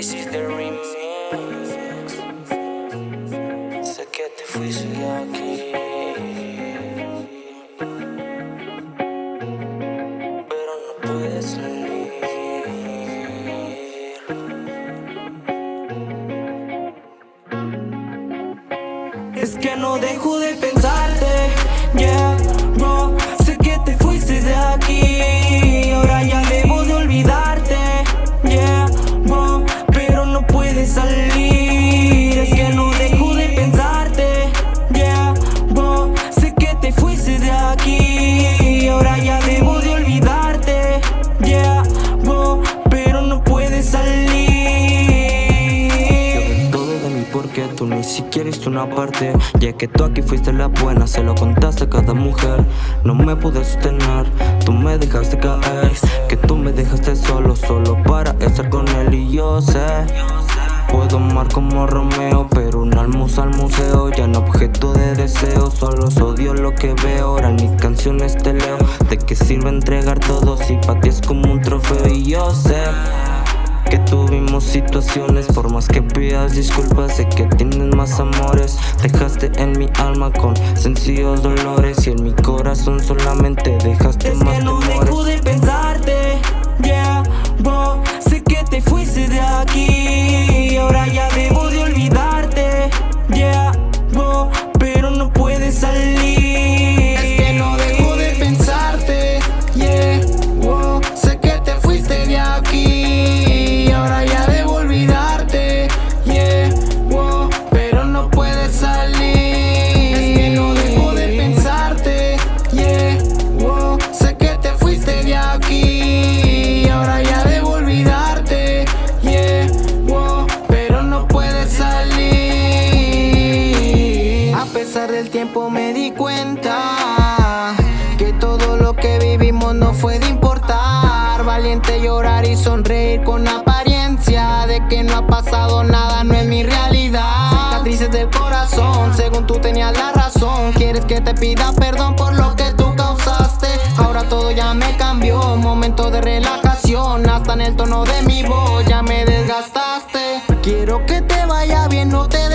This is the remix. Sé que te fuiste aquí. Pero no puedes salir. Es que no dejo de pensarte, yeah, porque tú ni siquiera hiciste una parte. Ya que tú aquí fuiste la buena, se lo contaste a cada mujer. No me pude sostener, tú me dejaste caer. Que tú me dejaste solo, solo para estar con él. Y yo sé Puedo amar como Romeo, pero un almuerzo al museo. Ya no objeto de deseo, solo odio lo que veo. Ahora mis canciones te leo ¿De qué sirve entregar todo. Si para ti es como un trofeo? Y yo sé que tuvimos situaciones Por más que pidas disculpas Sé que tienes más amores. Dejaste en mi alma con sencillos dolores Y en mi corazón solamente dejaste no fue de importar. Valiente llorar y sonreír con apariencia De que no ha pasado nada, no es mi realidad. Cicatrices del corazón, según tú tenías la razón. Quieres que te pida perdón por lo que tú causaste. Ahora todo ya me cambió, momento de relajación. Hasta en el tono de mi voz ya me desgastaste. Quiero que te vaya bien, no te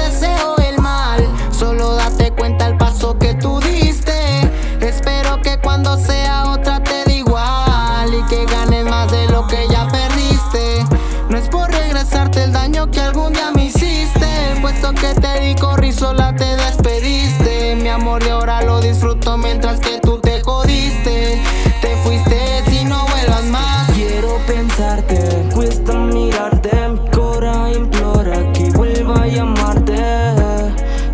que algún día me hiciste. Puesto que te di corrí sola te despediste. Mi amor y ahora lo disfruto mientras que tú te jodiste. Te fuiste y no vuelvas más. Quiero pensarte, cuesta mirarte. Mi cora implora que vuelva a llamarte.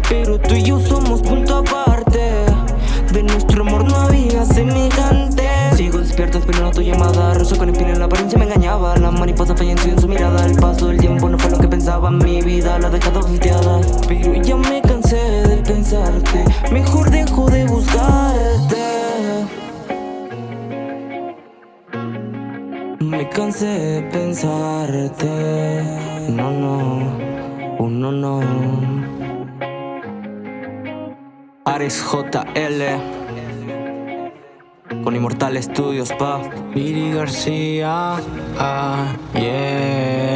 Pero tú y yo somos punto aparte. De nuestro amor no había semejante. Sigo despierto esperando tu llamada Roso con espina en la apariencia me engañaba. La mariposa falleció en su mirada. El paso del tiempo no Mi vida la he dejado volteada Pero ya me cansé de pensarte Mejor dejo de buscarte. Me cansé de pensarte No, no, uno no. Ares JL Con Inmortal Studios, pa. Viri García, ah, yeah